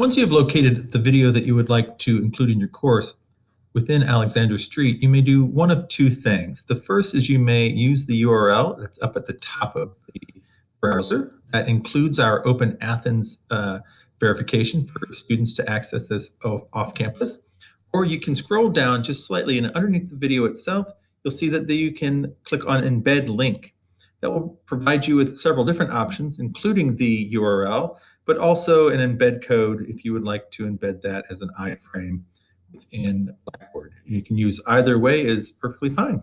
Once you have located the video that you would like to include in your course within Alexander Street, you may do one of two things. The first is you may use the URL that's up at the top of the browser that includes our Open Athens uh, verification for students to access this off campus. Or you can scroll down just slightly and underneath the video itself, you'll see that you can click on embed link. That will provide you with several different options, including the URL, but also an embed code if you would like to embed that as an iframe within Blackboard. You can use either way is perfectly fine.